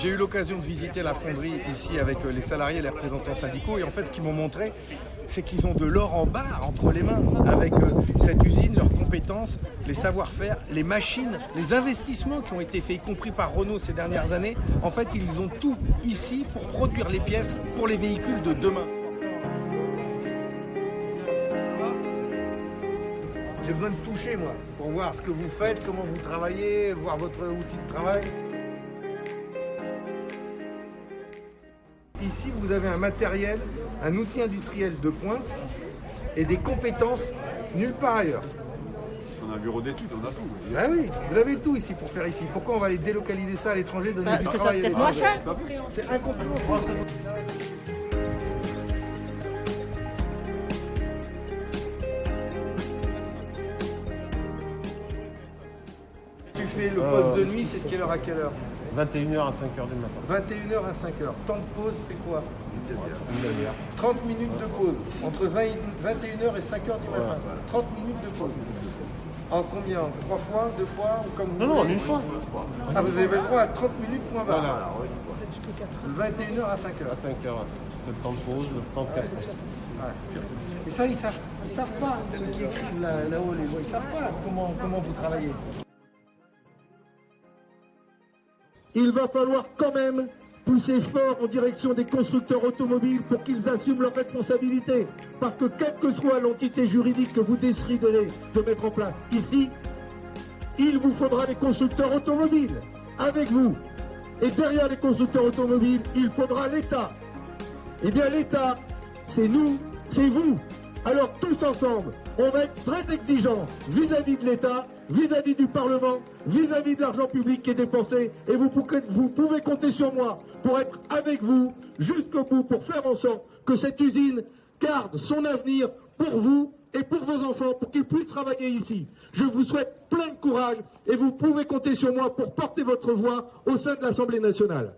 J'ai eu l'occasion de visiter la fonderie ici avec euh, les salariés et les représentants syndicaux et en fait ce qu'ils m'ont montré c'est qu'ils ont de l'or en barre entre les mains avec euh, cette usine, leurs compétences, les savoir-faire, les machines, les investissements qui ont été faits, y compris par Renault ces dernières années. En fait, ils ont tout ici pour produire les pièces pour les véhicules de demain. J'ai besoin de toucher, moi, pour voir ce que vous faites, comment vous travaillez, voir votre outil de travail. Ici, vous avez un matériel, un outil industriel de pointe et des compétences nulle part ailleurs. On a un bureau d'études, on a tout. Ah oui, vous avez tout ici pour faire ici. Pourquoi on va aller délocaliser ça à l'étranger, donner Bah, du travail à l'étranger. C'est incompréhensible. Tu fais le poste de nuit, c'est de quelle heure à quelle heure? 21h à 5h du matin. 21h à 5h. Temps de pause, c'est quoi Une demi-heure. 30 minutes de pause. Entre 20 et- 21h et 5h du matin. 30 minutes de pause. En combien? Trois fois? Deux fois? Ou comme vous Non, non, en une fois. Ah, vous avez le droit à 30 minutes, point barre. Voilà. 21h à 5h. À 5h. C'est le temps de pause, le temps de café. Et ça, ils savent, ils savent pas, ceux qui écrivent là- là-haut les voix, ils savent pas comment, comment vous travaillez. Il va falloir quand même pousser fort en direction des constructeurs automobiles pour qu'ils assument leurs responsabilités. Parce que quelle que soit l'entité juridique que vous déciderez de mettre en place ici, il vous faudra des constructeurs automobiles avec vous. Et derrière les constructeurs automobiles, il faudra l'État. Eh bien l'État, c'est nous, c'est vous. Alors tous ensemble, on va être très exigeants vis-à-vis de l'État, vis-à-vis du Parlement, vis-à-vis de l'argent public qui est dépensé. Et vous, pouvez- vous pouvez compter sur moi pour être avec vous jusqu'au bout, pour faire en sorte que cette usine garde son avenir pour vous et pour vos enfants, pour qu'ils puissent travailler ici. Je vous souhaite plein de courage et vous pouvez compter sur moi pour porter votre voix au sein de l'Assemblée nationale.